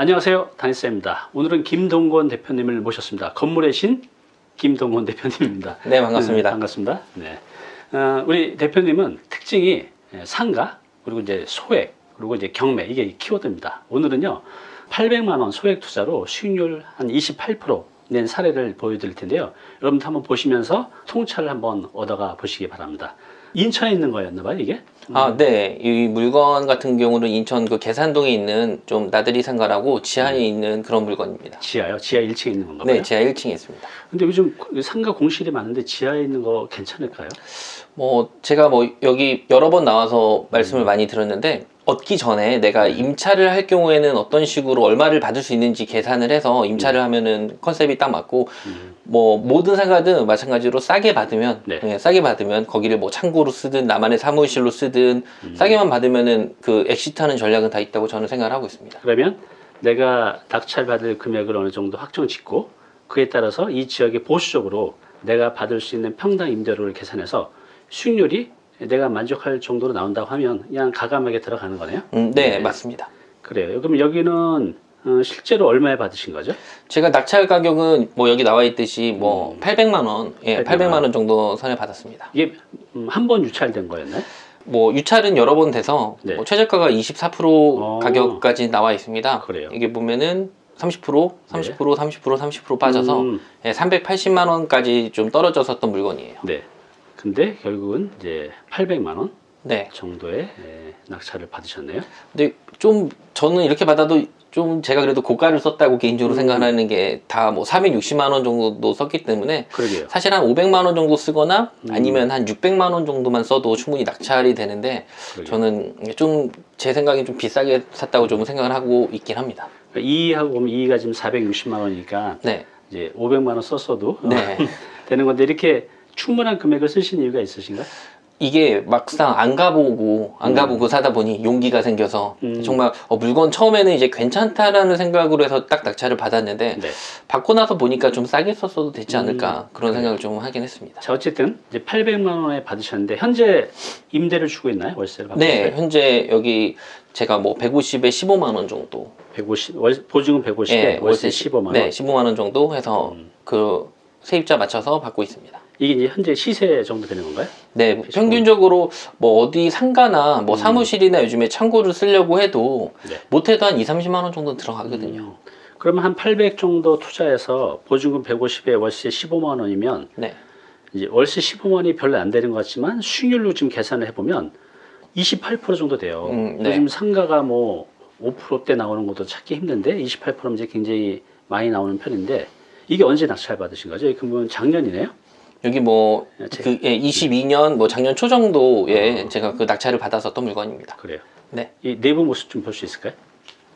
안녕하세요. 다니쌤입니다. 오늘은 김동건 대표님을 모셨습니다. 건물의 신 김동건 대표님입니다. 네, 반갑습니다. 네, 반갑습니다. 네. 어, 우리 대표님은 특징이 상가 그리고 이제 소액 그리고 이제 경매 이게 키워드입니다. 오늘은요 800만 원 소액 투자로 수익률 한 28%낸 사례를 보여드릴 텐데요. 여러분도 한번 보시면서 통찰을 한번 얻어가 보시기 바랍니다. 인천에 있는 거였나 봐요 이게? 아, 네. 이 물건 같은 경우는 인천 그 계산동에 있는 좀 나들이 상가라고 지하에 있는 그런 물건입니다. 지하요? 지하 1층에 있는 건가요? 네, 지하 1층에 있습니다. 근데 요즘 상가 공실이 많은데 지하에 있는 거 괜찮을까요? 뭐 제가 뭐 여기 여러 번 나와서 말씀을 많이 들었는데 얻기 전에 내가 임차를 할 경우에는 어떤 식으로 얼마를 받을 수 있는지 계산을 해서 임차를 하면은 컨셉이 딱 맞고 음. 뭐 모든 상가든 마찬가지로 싸게 받으면 네. 예, 싸게 받으면 거기를 뭐 창고로 쓰든 나만의 사무실로 쓰든 음. 싸게만 받으면은 그 exit하는 전략은 다 있다고 저는 생각을 하고 있습니다. 그러면 내가 낙찰 받을 금액을 어느 정도 확정 짓고 그에 따라서 이 지역의 보수적으로 내가 받을 수 있는 평당 임대료를 계산해서 수익률이 내가 만족할 정도로 나온다고 하면 그냥 가감하게 들어가는 거네요. 음, 네, 네. 맞습니다. 그래요. 그럼 여기는 어, 실제로 얼마에 받으신 거죠? 제가 낙찰 가격은 뭐 여기 나와 있듯이 뭐 800만 원, 예, 800만 800만 원 정도 선에 받았습니다. 이게 음, 한번 유찰된 거였나요? 뭐 유찰은 여러 번 돼서 네. 뭐 최저가가 24% 어. 가격까지 나와 있습니다. 그래요. 이게 보면은 30%, 30%, 30%, 30% 빠져서 음, 예, 380만 원까지 좀 떨어졌었던 물건이에요. 네. 근데 결국은 이제 800만 원 네. 정도의 예, 낙찰을 받으셨네요. 근데 좀 저는 이렇게 받아도 좀 제가 그래도 고가를 썼다고 개인적으로 음. 생각하는 게 다뭐 460만 원 정도 썼기 때문에 그러게요. 사실 한 500만 원 정도 쓰거나 음. 아니면 한 600만 원 정도만 써도 충분히 낙찰이 되는데 그러게요. 저는 좀 제 생각엔 좀 비싸게 샀다고 좀 생각을 하고 있긴 합니다. 그러니까 이하고 보면 이가 지금 460만 원이니까 네. 이제 500만 원 썼어도 네. 되는 건데 이렇게 충분한 금액을 쓰신 이유가 있으신가? 이게 막상 안 가보고 안 가보고 사다 보니 용기가 생겨서 음. 정말 어, 물건 처음에는 이제 괜찮다라는 생각으로 해서 딱 낙찰을 받았는데 네. 받고 나서 보니까 좀 싸게 썼어도 되지 않을까 음. 그런 생각을 좀 하긴 했습니다. 자 어쨌든 이제 800만 원에 받으셨는데 현재 임대를 주고 있나요? 월세를 받고 네, 있어요? 현재 여기 제가 뭐 150에 15만 원 정도 150 월, 보증은 150에 예, 월세 시- 15만 원. 네, 15만 원 정도 해서 음. 그 세입자 맞춰서 받고 있습니다. 이게 이제 현재 시세 정도 되는 건가요? 네. 평균적으로 뭐 어디 상가나 뭐 음. 사무실이나 요즘에 창고를 쓰려고 해도 네. 못해도 한 2, 30만 원 정도 들어가거든요. 음. 그러면 한 800 정도 투자해서 보증금 150에 월세 15만 원이면 네. 이제 월세 15만 원이 별로 안 되는 것 같지만 수익률로 지금 계산을 해보면 28% 정도 돼요. 음, 네. 요즘 상가가 뭐 5%대 나오는 것도 찾기 힘든데 28%면 이제 굉장히 많이 나오는 편인데 이게 언제 낙찰 받으신 거죠? 그러면 작년이네요? 여기 뭐 네, 제- 그, 예, 22년 뭐 작년 초 정도에 어. 제가 그 낙찰을 받았었던 물건입니다. 그래요. 네. 이 내부 모습 좀 볼 수 있을까요?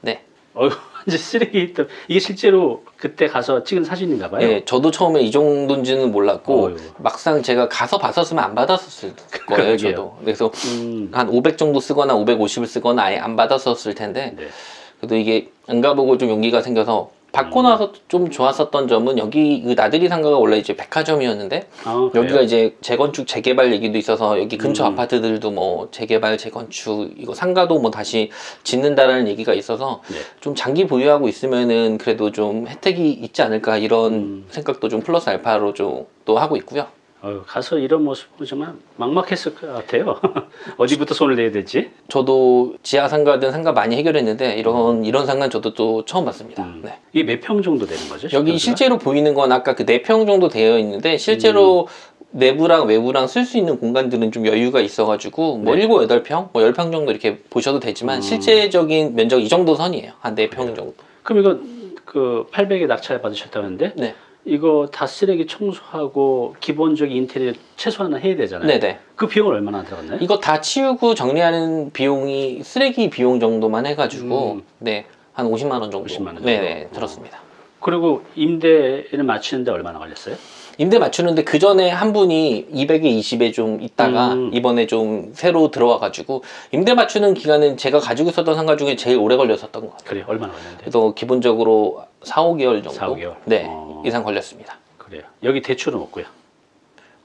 네. 어휴, 이제 쓰레기 있던 이게 실제로 그때 가서 찍은 사진인가 봐요. 예, 저도 처음에 이 정도인지는 몰랐고 어휴. 막상 제가 가서 봤었으면 안 받았었을 거예요. 저도. 그래서 음, 한500 정도 쓰거나 550을 쓰거나 아예 안 받았었을 텐데 네. 그래도 이게 안 가보고 좀 용기가 생겨서 받고 음. 나서 좀 좋았었던 점은 여기 그 나들이 상가가 원래 이제 백화점이었는데 아, 여기가? 이제 재건축 재개발 얘기도 있어서 여기 근처 음. 아파트들도 뭐 재개발 재건축 이거 상가도 뭐 다시 짓는다라는 얘기가 있어서 네. 좀 장기 보유하고 있으면은 그래도 좀 혜택이 있지 않을까 이런 음. 생각도 좀 플러스 알파로 좀 또 하고 있고요. 가서 이런 모습 보면 정말 막막했을 것 같아요. 어디부터 손을 내야 될지. 저도 지하 상가든 상가 많이 해결했는데 이런 이런 상가 는 저도 또 처음 봤습니다. 음. 네. 이게 몇 평 정도 되는 거죠? 여기? 실제로 보이는 건 아까 그네평 정도 되어 있는데 실제로 음. 내부랑 외부랑 쓸 수 있는 공간들은 좀 여유가 있어가지고 뭐 네. 일곱 여덟 평, 뭐열평 정도 이렇게 보셔도 되지만 음. 실제적인 면적 이 정도 선이에요. 한네평 정도. 그럼 이거 그 800에 낙찰 받으셨다는데 네. 이거 다 쓰레기 청소하고 기본적인 인테리어 최소한은 해야 되잖아요. 네네. 그 비용을 얼마나 들어갔나요? 이거 다 치우고 정리하는 비용이 쓰레기 비용 정도만 해가지고 음. 네. 한 50만 원 정도. 50만 원 정도? 네네. 들었습니다. 그리고 임대를 맞추는데 얼마나 걸렸어요? 임대 맞추는데 그 전에 한 분이 200에 20에 좀 있다가 음. 이번에 좀 새로 들어와가지고 임대 맞추는 기간은 제가 가지고 있었던 상가 중에 제일 오래 걸렸었던 것 같아요. 그래 얼마나 걸렸는데? 그래서 기본적으로 4, 5개월 정도 4, 5개월? 네 어. 이상 걸렸습니다. 그래요. 여기 대출은 없고요.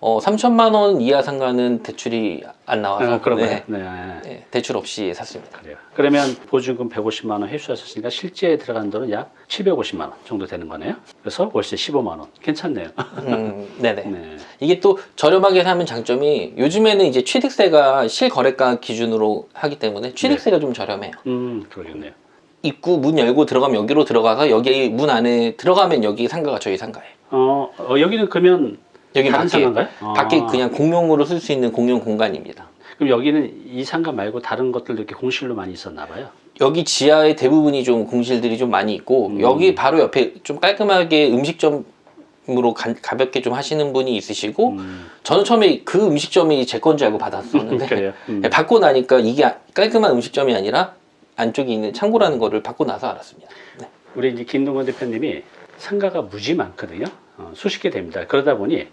어, 3천만 원 이하 상가는 대출이 안 나와서 아, 그런. 네, 네. 네. 네, 대출 없이 샀습니다. 그래요. 그러면 보증금 150만 원 회수하셨으니까 실제 들어간 돈은 약 750만 원 정도 되는 거네요. 그래서 월세 15만 원. 괜찮네요. 음, 네네. 네. 이게 또 저렴하게 사면 장점이 요즘에는 이제 취득세가 실거래가 기준으로 하기 때문에 취득세가 좀 저렴해요. 음, 그러겠네요. 입구 문 열고 들어가면 여기로 들어가서 여기 문 안에 들어가면 여기 상가가 저희 상가예요. 어, 어, 여기는 그러면 여기 다른 밖에 상가인가요? 아. 밖에 그냥 공용으로 쓸 수 있는 공용 공간입니다. 그럼 여기는 이 상가 말고 다른 것들도 이렇게 공실로 많이 있었나 봐요. 여기 지하에 대부분이 좀 공실들이 좀 많이 있고 음. 여기 바로 옆에 좀 깔끔하게 음식점 으로 가, 가볍게 좀 하시는 분이 있으시고 음, 저는 처음에 그 음식점이 제 건 줄 알고 받았었는데. 음. 네, 받고 나니까 이게 아- 깔끔한 음식점이 아니라 안쪽에 있는 창고라는 거를 받고 나서 알았습니다. 네. 우리 이제 김동건 대표님이 상가가 무지 많거든요. 어, 수십 개 됩니다. 그러다 보니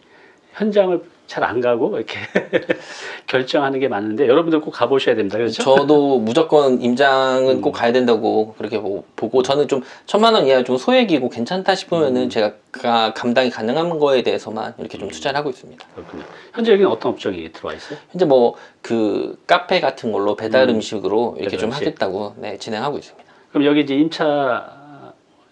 현장을 잘 안 가고 이렇게 결정하는 게 많은데 여러분들 꼭 가보셔야 됩니다. 그렇죠? 저도 무조건 임장은 음. 꼭 가야 된다고 그렇게 보- 보고 저는 좀 천만 원 이하 좀 소액이고 괜찮다 싶으면은 음. 제가 가- 감당이 가능한 거에 대해서만 이렇게 좀 투자를 하고 있습니다. 그렇군요. 현재 여기는 어떤 업종이 들어와 있어요? 현재 뭐 그 카페 같은 걸로 배달 음. 음식으로 이렇게 배달 좀 음식. 하겠다고 네, 진행하고 있습니다. 그럼 여기 이제 임차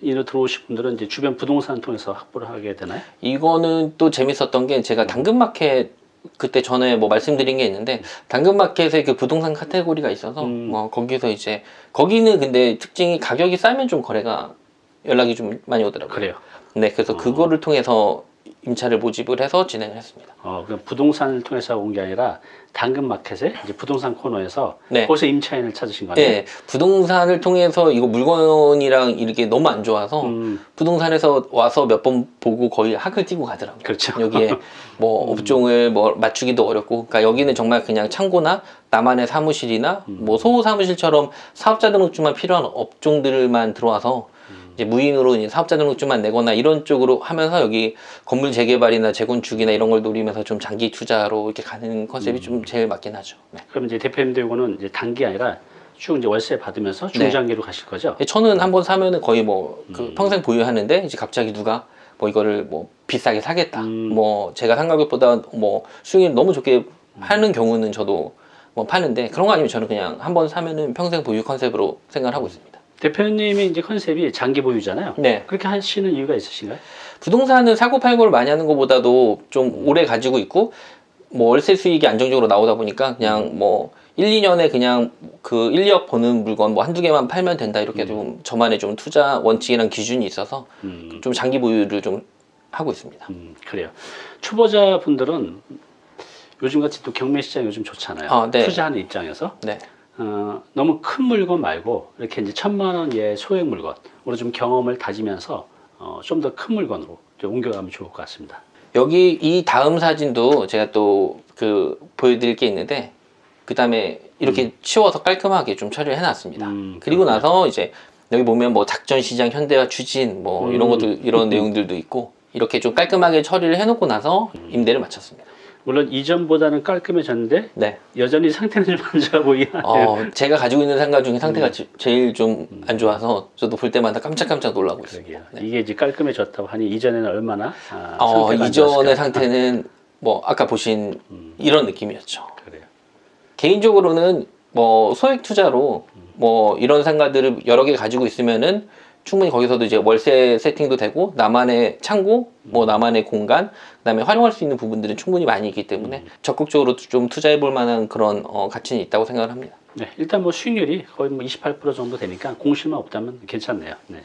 인으로 들어오실 분들은 이제 주변 부동산 통해서 확보를 하게 되나요? 이거는 또 재밌었던 게 제가 당근마켓 그때 전에 뭐 말씀드린 게 있는데 당근마켓에 그 부동산 카테고리가 있어서 음. 뭐 거기서 이제 거기는 근데 특징이 가격이 싸면 좀 거래가 연락이 좀 많이 오더라고요. 그래요. 네, 그래서 어. 그거를 통해서 임차를 모집을 해서 진행을 했습니다. 어, 그럼 부동산을 통해서 온 게 아니라 당근 마켓에 이제 부동산 코너에서 네. 거기서 임차인을 찾으신 거네요. 네, 부동산을 통해서 이거 물건이랑 이렇게 너무 안 좋아서 음, 부동산에서 와서 몇 번 보고 거의 학을 띄고 가더라고요. 그렇죠. 여기에 뭐 업종을 뭐 맞추기도 어렵고, 그러니까 여기는 정말 그냥 창고나 나만의 사무실이나 음. 뭐 소호 사무실처럼 사업자 등록증만 필요한 업종들만 들어와서 음. 이제 무인으로 이제 사업자 등록증만 내거나 이런 쪽으로 하면서 여기 건물 재개발이나 재건축이나 이런 걸 노리면서 좀 장기 투자로 이렇게 가는 컨셉이 음. 좀 제일 맞긴 하죠. 네. 그럼 이제 대표님들 이거는 이제 단기 아니라 쭉 이제 월세 받으면서 네. 중장기로 가실 거죠? 저는 한 번 사면은 거의 뭐 그 음. 평생 보유하는데 이제 갑자기 누가 뭐 이거를 뭐 비싸게 사겠다. 음. 뭐 제가 산 가격보다 뭐 수익률 너무 좋게 하는 경우는 저도 뭐 파는데 그런 거 아니면 저는 그냥 한 번 사면은 평생 보유 컨셉으로 생각을 하고 있습니다. 대표님이 이제 컨셉이 장기 보유잖아요. 네. 그렇게 하시는 이유가 있으신가요? 부동산은 사고 팔고를 많이 하는 것보다도 좀 음. 오래 가지고 있고 뭐 월세 수익이 안정적으로 나오다 보니까 음. 그냥 뭐 1, 2년에 그냥 그 1, 2억 버는 물건 뭐 한두 개만 팔면 된다 이렇게 음. 좀 저만의 좀 투자 원칙이랑 기준이 있어서 음, 좀 장기 보유를 좀 하고 있습니다. 음, 그래요. 초보자 분들은 요즘같이 또 경매 시장 요즘 좋잖아요. 아, 네. 투자하는 입장에서 네. 어, 너무 큰 물건 말고 이렇게 이제 천만 원 이하의 소액 물건 으로 좀 경험을 다지면서 어, 좀 더 큰 물건으로 좀 옮겨가면 좋을 것 같습니다. 여기 이 다음 사진도 제가 또 그 보여드릴 게 있는데 그 다음에 이렇게 치워서 깔끔하게 좀 처리를 해놨습니다. 음, 그리고. 나서 이제 여기 보면 뭐 작전시장, 현대화 추진 뭐 이런 음. 것도 이런 내용들도 있고 이렇게 좀 깔끔하게 처리를 해놓고 나서 음. 임대를 마쳤습니다. 물론 이전보다는 깔끔해졌는데 네. 여전히 상태는 좀 안 좋아 보이긴 하네요. 어, 제가 가지고 있는 상가 중에 상태가 음. 제- 제일 좀 안 좋아서 저도 볼 때마다 깜짝깜짝 놀라고 있습니다. 그러게요. 네. 이게 이제 깔끔해졌다고 하니 이전에는 얼마나 아, 어, 이전의. 상태는 뭐 아까 보신 음, 이런 느낌이었죠. 그래요. 개인적으로는 뭐 소액 투자로 뭐 이런 상가들을 여러 개 가지고 있으면은 충분히 거기서도 이제 월세 세팅도 되고 나만의 창고, 뭐 나만의 공간, 그다음에 활용할 수 있는 부분들은 충분히 많이 있기 때문에 적극적으로 좀 투자해 볼 만한 그런 어, 가치는 있다고 생각을 합니다. 네, 일단 뭐 수익률이 거의 뭐 28% 정도 되니까 공실만 없다면 괜찮네요. 네.